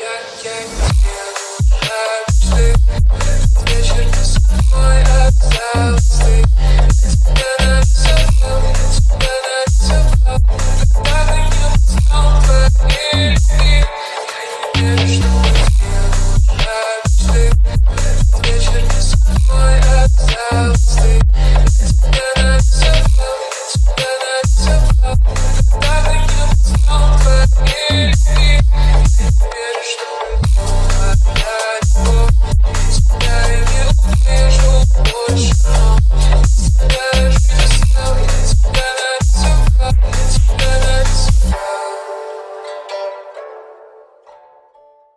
tchan, tchan.